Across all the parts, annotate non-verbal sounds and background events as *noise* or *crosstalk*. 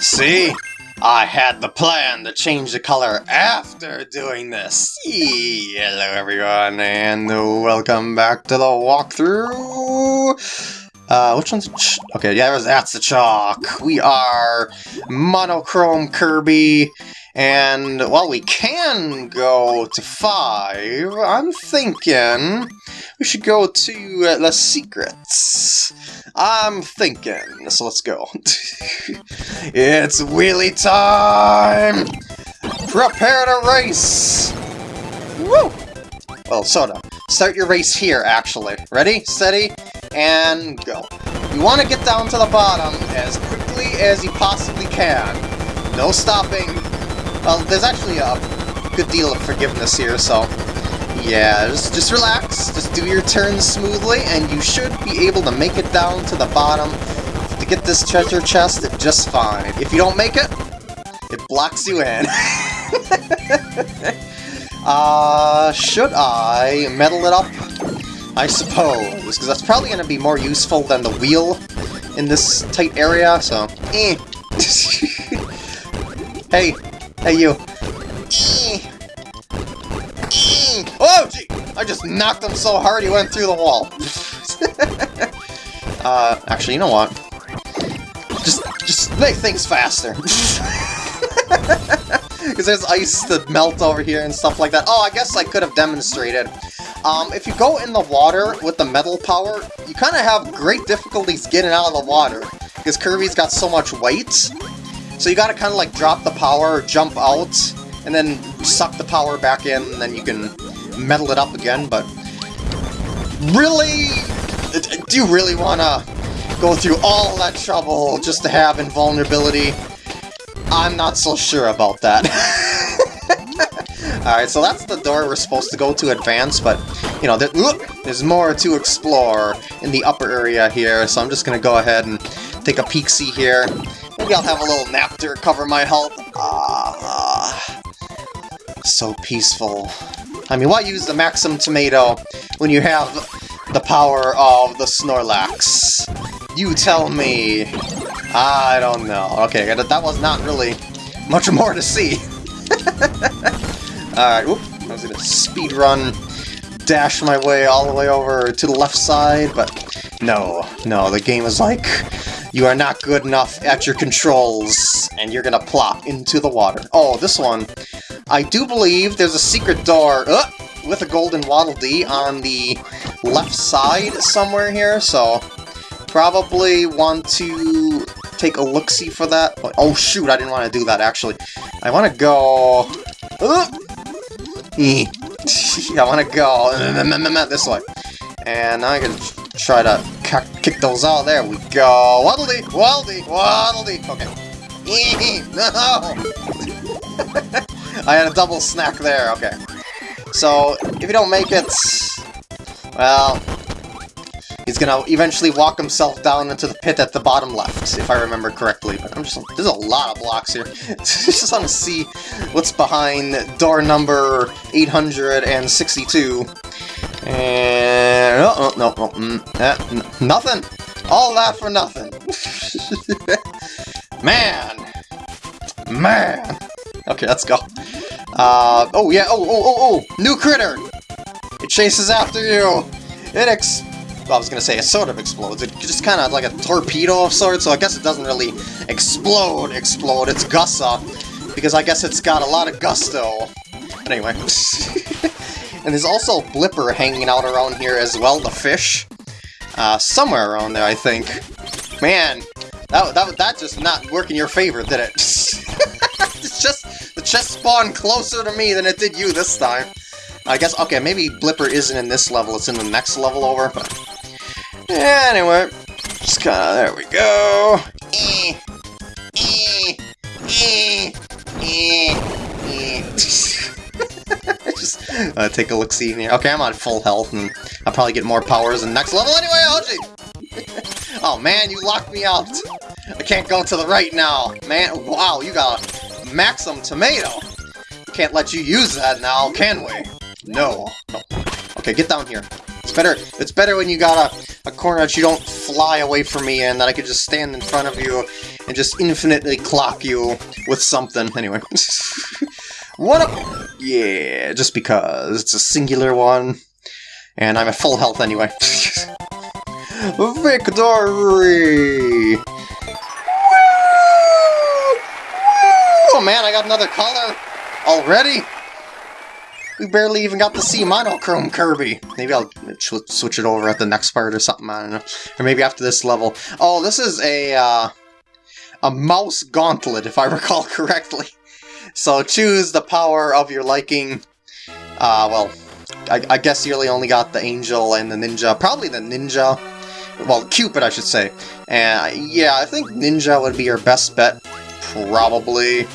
See? I had the plan to change the color after doing this. Hello everyone, and welcome back to the walkthrough. Uh, which one's... okay, yeah, that's the chalk. We are Monochrome Kirby, and, while we can go to 5. I'm thinking we should go to uh, the secrets. I'm thinking, so let's go. *laughs* it's wheelie time! Prepare to race! Woo! Well, soda. Start your race here, actually. Ready, steady, and go. You want to get down to the bottom as quickly as you possibly can. No stopping. Well, there's actually a good deal of forgiveness here, so... Yeah, just, just relax, just do your turns smoothly, and you should be able to make it down to the bottom to get this treasure chest just fine. If you don't make it, it blocks you in. *laughs* Uh, should I metal it up? I suppose, because that's probably going to be more useful than the wheel in this tight area, so... Eh. *laughs* hey, hey you. Eh. Oh, gee! I just knocked him so hard he went through the wall. *laughs* uh, actually, you know what? Just, just make things faster. *laughs* Because there's ice to melt over here and stuff like that. Oh, I guess I could have demonstrated. Um, if you go in the water with the metal power, you kind of have great difficulties getting out of the water. Because Kirby's got so much weight. So you gotta kind of like drop the power, jump out, and then suck the power back in, and then you can metal it up again, but... Really? Do you really want to go through all that trouble just to have invulnerability? I'm not so sure about that. *laughs* Alright, so that's the door we're supposed to go to advance, but, you know, there, there's more to explore in the upper area here, so I'm just gonna go ahead and take a peek-see here. Maybe I'll have a little nap to recover my health. Ah, so peaceful. I mean, why use the Maxim Tomato when you have the power of the Snorlax? You tell me. I don't know. Okay, that was not really much more to see. *laughs* Alright, whoop. I was gonna speed run, dash my way all the way over to the left side, but no, no, the game is like, you are not good enough at your controls, and you're gonna plop into the water. Oh, this one, I do believe there's a secret door uh, with a golden Waddle Dee on the left side somewhere here, so probably want to take a look-see for that. Oh shoot, I didn't want to do that actually. I want to go... Uh, *laughs* I want to go *laughs* this way. And now I can try to kick those out. There we go. Waddle Dee, Waddle-Dee, Waddle-Dee. Okay. *laughs* no! *laughs* I had a double snack there. Okay. So, if you don't make it... Well, He's gonna eventually walk himself down into the pit at the bottom left, if I remember correctly. But I'm just there's a lot of blocks here. *laughs* just want to see what's behind door number 862. And oh, oh no, no, mm, eh, nothing. All that for nothing. *laughs* Man, man. Okay, let's go. Uh, oh yeah, oh, oh, oh, oh, new critter. It chases after you. It ex I was gonna say, it sort of explodes. It just kind of like a torpedo of sorts, so I guess it doesn't really explode, explode. It's gussa, because I guess it's got a lot of gusto. But anyway. *laughs* and there's also a Blipper hanging out around here as well, the fish. Uh, somewhere around there, I think. Man, that, that, that just not work in your favor, did it? *laughs* it's just, the chest spawned closer to me than it did you this time. I guess, okay, maybe Blipper isn't in this level, it's in the next level over, but Anyway, just kinda, there we go. Eh, eh, eh, just *laughs* uh, take a look-see here. Okay, I'm on full health, and I'll probably get more powers in the next level anyway, *laughs* oh man, you locked me out! I can't go to the right now. Man, wow, you got a Maxim Tomato! Can't let you use that now, can we? No. no. Okay, get down here. It's better It's better when you got a, a corner that you don't fly away from me and that I could just stand in front of you and just infinitely clock you with something. Anyway. *laughs* One up! Yeah, just because. It's a singular one. And I'm at full health anyway. *laughs* Victory! Oh man, I got another color already? We barely even got to see Monochrome Kirby. Maybe I'll switch it over at the next part or something, I don't know. Or maybe after this level. Oh, this is a, uh, a mouse gauntlet, if I recall *laughs* correctly. So choose the power of your liking. Uh, well, I, I guess you really only got the Angel and the Ninja. Probably the Ninja. Well, Cupid, I should say. And yeah, I think Ninja would be your best bet. Probably.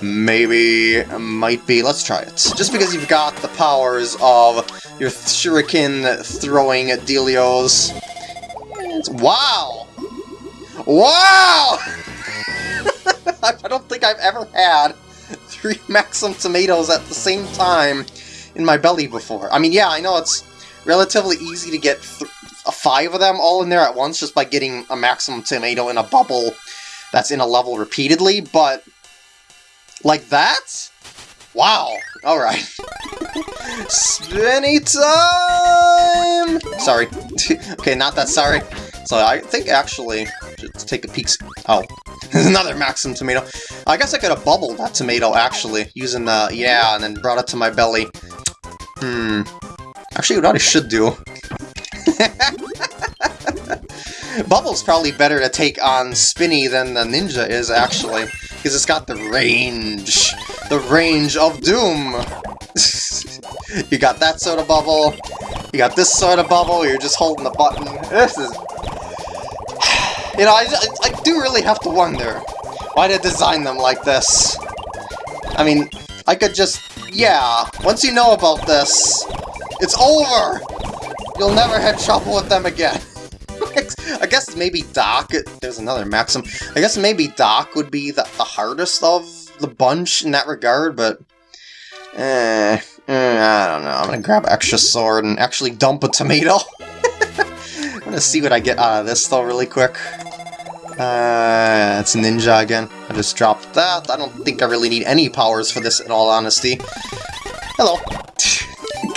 Maybe, might be. Let's try it. Just because you've got the powers of your shuriken throwing Delios. Wow! Wow! *laughs* I don't think I've ever had three *laughs* Maxim tomatoes at the same time in my belly before. I mean, yeah, I know it's relatively easy to get five of them all in there at once just by getting a Maximum tomato in a bubble that's in a level repeatedly, but like that? Wow. Alright. Spinny time! Sorry. *laughs* okay, not that sorry. So I think actually, let's take a peek. Oh, there's *laughs* another Maxim tomato. I guess I could have bubbled that tomato actually, using the, yeah, and then brought it to my belly. Hmm. Actually, what I should do... *laughs* Bubble's probably better to take on Spinni than the Ninja is, actually because it's got the range. The range of doom! *laughs* you got that soda bubble, you got this soda bubble, you're just holding the button. This is... *sighs* You know, I, I do really have to wonder why they design them like this. I mean, I could just... Yeah, once you know about this, it's over! You'll never have trouble with them again. *laughs* I guess maybe Doc, there's another Maxim, I guess maybe Doc would be the, the hardest of the bunch in that regard, but... Eh, eh, I don't know. I'm gonna grab extra sword and actually dump a tomato. *laughs* I'm gonna see what I get out of this though really quick. Uh, it's Ninja again. I just dropped that. I don't think I really need any powers for this in all honesty. Hello.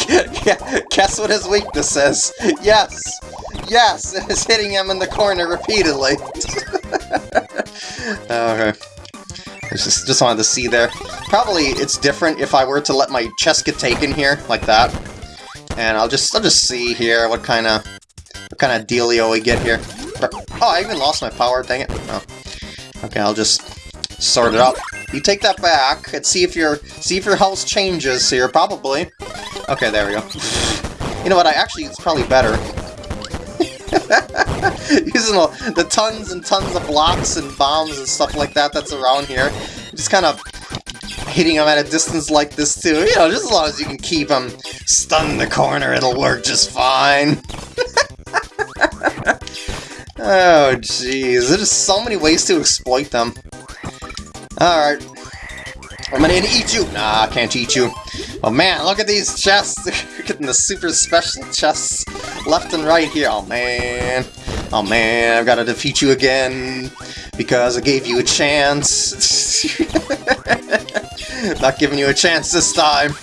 *laughs* Guess what his weakness is? Yes! Yes! *laughs* It's hitting him in the corner repeatedly! *laughs* okay. I just, just wanted to see there. Probably it's different if I were to let my chest get taken here, like that. And I'll just I'll just see here what kind of what kind of dealio we get here. Oh, I even lost my power, dang it. Oh. Okay, I'll just sort it out. You take that back and see if your see if your health changes here, probably. Okay, there we go. You know what, I actually, it's probably better. *laughs* Using the tons and tons of blocks and bombs and stuff like that that's around here. Just kind of hitting them at a distance like this too. You know, just as long as you can keep them stunned in the corner, it'll work just fine. *laughs* oh, jeez. There's so many ways to exploit them. Alright. I'm gonna eat you! Nah, I can't eat you. Oh man, look at these chests! *laughs* We're getting the super special chests left and right here. Oh man. Oh man, I've got to defeat you again because I gave you a chance. *laughs* Not giving you a chance this time. *laughs*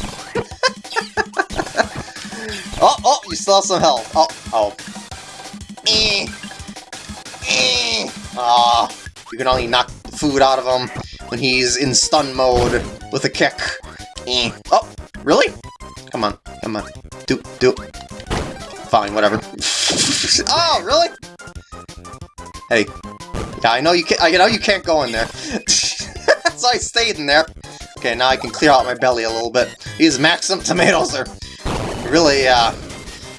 oh, oh, you still have some health. Oh, oh. Eh. Ah, you can only knock the food out of him when he's in stun mode with a kick. Eh. Oh, Really? Come on, come on. Do, do. Fine, whatever. *laughs* oh, really? Hey. Yeah, I know you can't, I know you can't go in there. *laughs* so I stayed in there. Okay, now I can clear out my belly a little bit. These Maxim tomatoes are really, uh,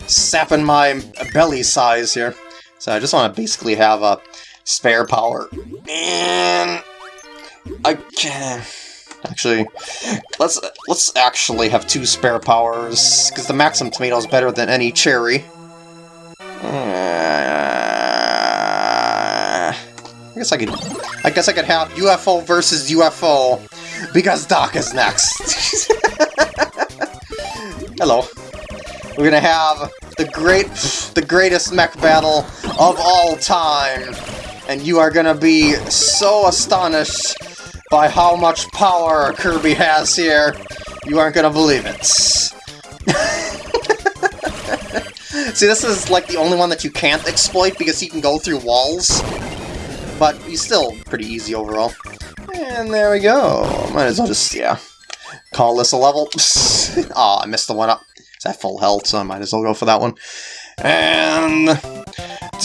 sapping my belly size here. So I just want to basically have a spare power. And I can Actually, let's let's actually have two spare powers, because the Maxim Tomato is better than any cherry. Uh, I guess I could. I guess I could have UFO versus UFO, because Doc is next. *laughs* Hello. We're gonna have the great, the greatest mech battle of all time. and you are gonna be so astonished by how much power Kirby has here. You aren't gonna believe it. *laughs* See, this is like the only one that you can't exploit because he can go through walls. But he's still pretty easy overall. And there we go. Might as well just, yeah, call this a level. *laughs* oh, I missed the one up. It's at full health, so I might as well go for that one. And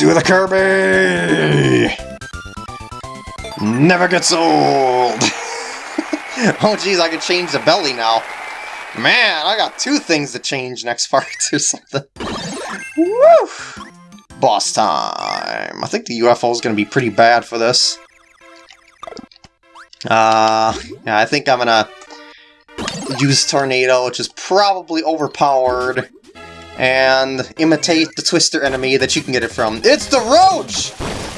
do the Kirby! Never gets old! *laughs* oh jeez, I can change the belly now. Man, I got two things to change next part *laughs* or something. Woo! Boss time. I think the UFO is going to be pretty bad for this. Uh, yeah, I think I'm going to use Tornado, which is probably overpowered, and imitate the Twister enemy that you can get it from. It's Daroach!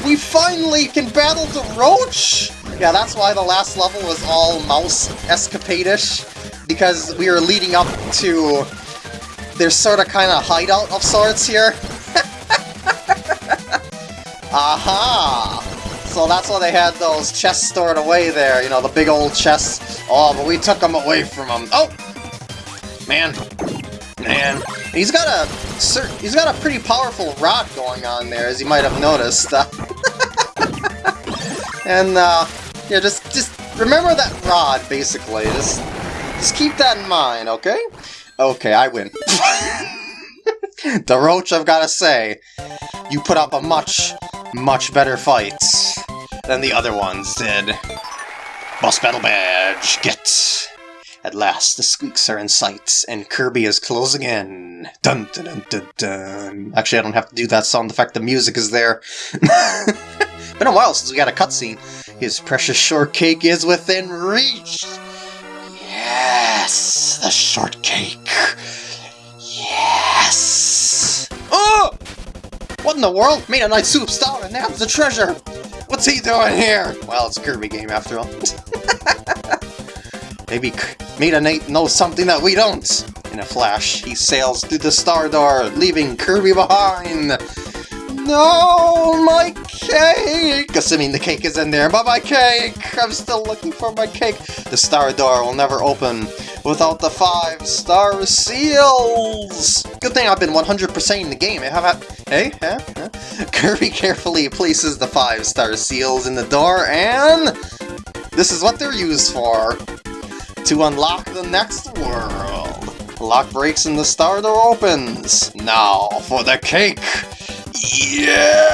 We finally can battle the Roach! Yeah, that's why the last level was all mouse escapade-ish, because we were leading up to their sort of kind of hideout of sorts here. *laughs* Aha! So that's why they had those chests stored away there, you know, the big old chests. Oh, but we took them away from them. Oh! Man. Man. He's got a he's got a pretty powerful rod going on there, as you might have noticed. *laughs* and, uh, yeah, just, just remember that rod, basically. Just, just keep that in mind, okay? Okay, I win. *laughs* Daroach, I've got to say, you put up a much, much better fight than the other ones did. Boss Battle Badge, get! At last, the squeaks are in sight, and Kirby is closing in. Dun dun dun dun dun. Actually, I don't have to do that sound effect, the music is there. *laughs* Been a while since we got a cutscene. His precious shortcake is within reach! Yes! The shortcake! Yes! Oh! What in the world? Made a nice soup star and nabs the treasure! What's he doing here? Well, it's a Kirby game after all. *laughs* Maybe Meta Knight knows something that we don't. In a flash, he sails through the star door, leaving Kirby behind. No, my cake! Assuming the cake is in there, but my cake! I'm still looking for my cake. The star door will never open without the five star seals! Good thing I've been 100% in the game. Eh, have I, hey, huh, huh? Kirby carefully places the five star seals in the door, and this is what they're used for. To unlock the next world. Lock breaks and the star door opens. Now for the cake! Yes!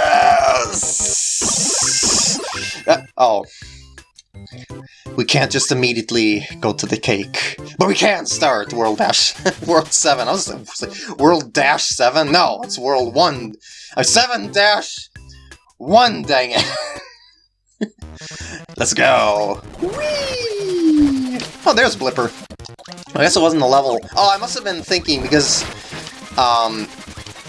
Uh, oh. We can't just immediately go to the cake. But we can start World Dash... *laughs* World 7. I was like, World Dash 7? No, it's World 1... Uh, 7 Dash... 1, dang it! *laughs* Let's go! Whee! Oh, there's Blipper. I guess it wasn't the level. Oh, I must have been thinking because... Um,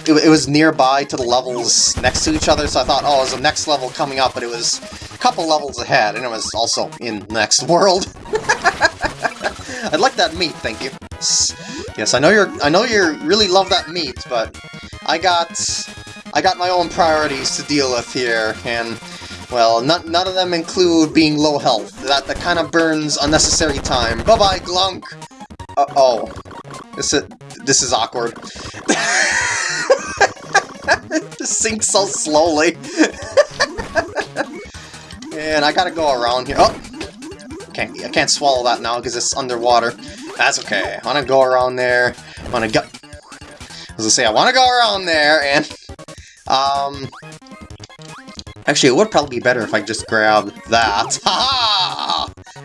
it, it, was nearby to the levels next to each other, so I thought, oh, it was the next level coming up, but it was a couple levels ahead, and it was also in the next world. *laughs* I'd like that meat, thank you. Yes, I know you're I know you really love that meat, but I got I got my own priorities to deal with here, and well, none, none of them include being low health. That that kind of burns unnecessary time. Bye-bye, Glunk! Uh oh. This is, this is awkward. *laughs* Just sinks so slowly. *laughs* and I gotta go around here. Oh! Can't, I can't swallow that now because it's underwater. That's okay. I wanna go around there. I wanna go... As I say, I wanna go around there and... Um... Actually, it would probably be better if I just grabbed that. *laughs*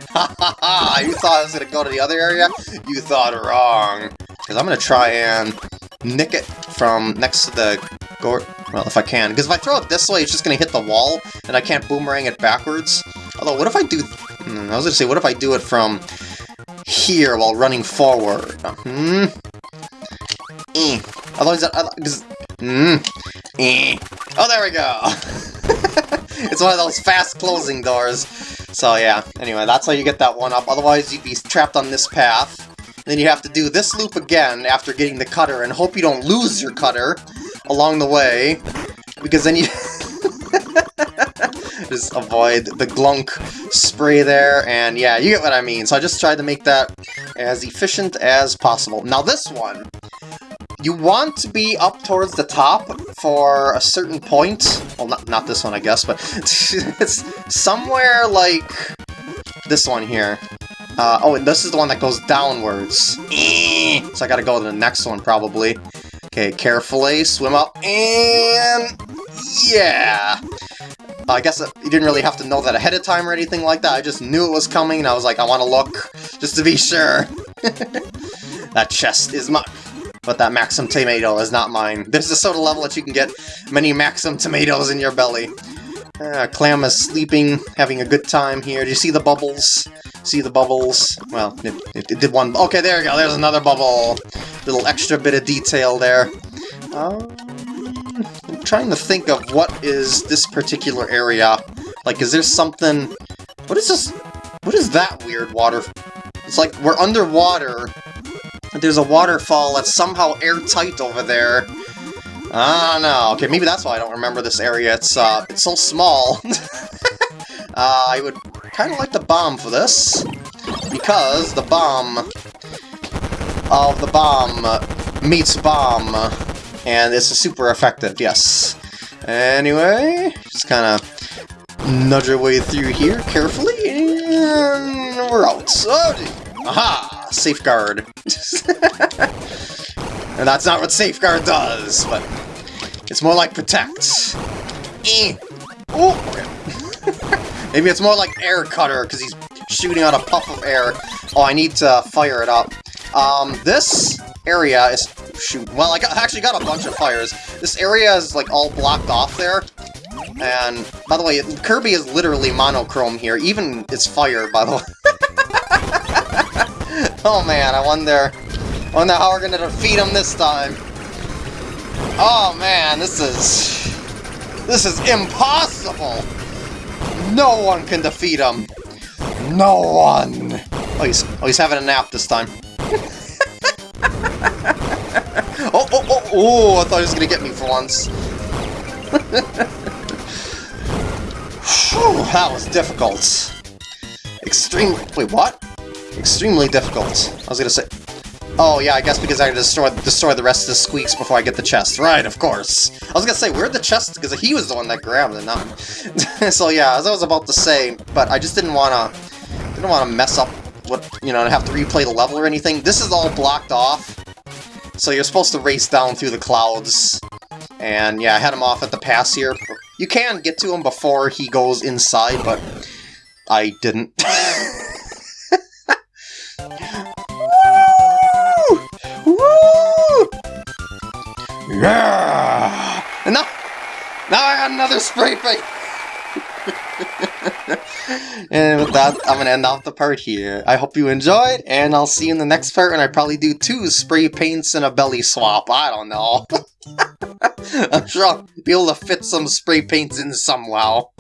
Ha ha! Ha ha! You thought I was gonna go to the other area? You thought wrong. Because I'm gonna try and nick it from next to the Gore... Well, if I can. Because if I throw it this way, it's just to hit the wall, and I can't boomerang it backwards. Although, what if I do... Hmm, I was to say, what if I do it from here while running forward? Hmm? Eh. Otherwise, because... Hmm? Eh. Oh, there we go! *laughs* *laughs* it's one of those fast closing doors. So yeah, anyway, that's how you get that one up. Otherwise, you'd be trapped on this path. Then you have to do this loop again after getting the cutter and hope you don't lose your cutter along the way, because then you... *laughs* just avoid the glunk spray there, and yeah, you get what I mean. So I just tried to make that as efficient as possible. Now this one, you want to be up towards the top for a certain point. Well, not, not this one, I guess, but *laughs* it's somewhere like this one here. Uh, oh, and this is the one that goes downwards. So I gotta go to the next one, probably. Okay, carefully, swim up, and... Yeah! I guess you didn't really have to know that ahead of time or anything like that. I just knew it was coming, and I was like, I want to look, just to be sure. *laughs* that chest is mine. But that Maxim tomato is not mine. There's a soda level that you can get many Maxim tomatoes in your belly. Uh, Clam is sleeping, having a good time here. Do you see the bubbles? See the bubbles? Well, it, it, it did one. Okay, there you go. There's another bubble. Little extra bit of detail there. Um, I'm trying to think of what is this particular area. Like, is there something... What is this? What is that weird water? It's like we're underwater. There's a waterfall that's somehow airtight over there. I don't know. Okay, maybe that's why I don't remember this area. It's, uh, it's so small. *laughs* uh, I would kind of like the bomb for this, because the bomb of the bomb meets bomb, and it's super effective, yes. Anyway, just kind of nudge our way through here carefully, and we're out. Oh, aha! Safeguard. *laughs* and that's not what Safeguard does, but it's more like Protect. Eh. Oh! *laughs* Maybe it's more like Air Cutter, because he's shooting out a puff of air. Oh, I need to fire it up. Um, this area is... Shoot. Well, I, got, actually got a bunch of fires. This area is, like, all blocked off there. And, by the way, Kirby is literally monochrome here. Even its fire, by the way. *laughs* *laughs* oh, man, I wonder... Wonder how we're gonna defeat him this time. Oh, man, this is... This is impossible! No one can defeat him! No one! Oh, he's, oh, he's having a nap this time. *laughs* oh, oh, oh, oh, I thought he was gonna get me for once. *laughs* Whew, that was difficult. Extreme... Wait, what? Extremely difficult. I was gonna say... Oh, yeah, I guess because I destroyed destroy the rest of the squeaks before I get the chest. Right, of course. I was gonna say, where'd the chest... Because he was the one that grabbed it, not *laughs* So, yeah, as I was about to say, but I just didn't want to... Didn't want to mess up what, you know, and have to replay the level or anything. This is all blocked off. So you're supposed to race down through the clouds. And, yeah, I had him off at the pass here. You can get to him before he goes inside, but I didn't. *laughs* got another spray paint! *laughs* and with that, I'm gonna end off the part here. I hope you enjoyed, and I'll see you in the next part, and I probably do two spray paints and a belly swap. I don't know. *laughs* I'm sure I'll be able to fit some spray paints in somehow.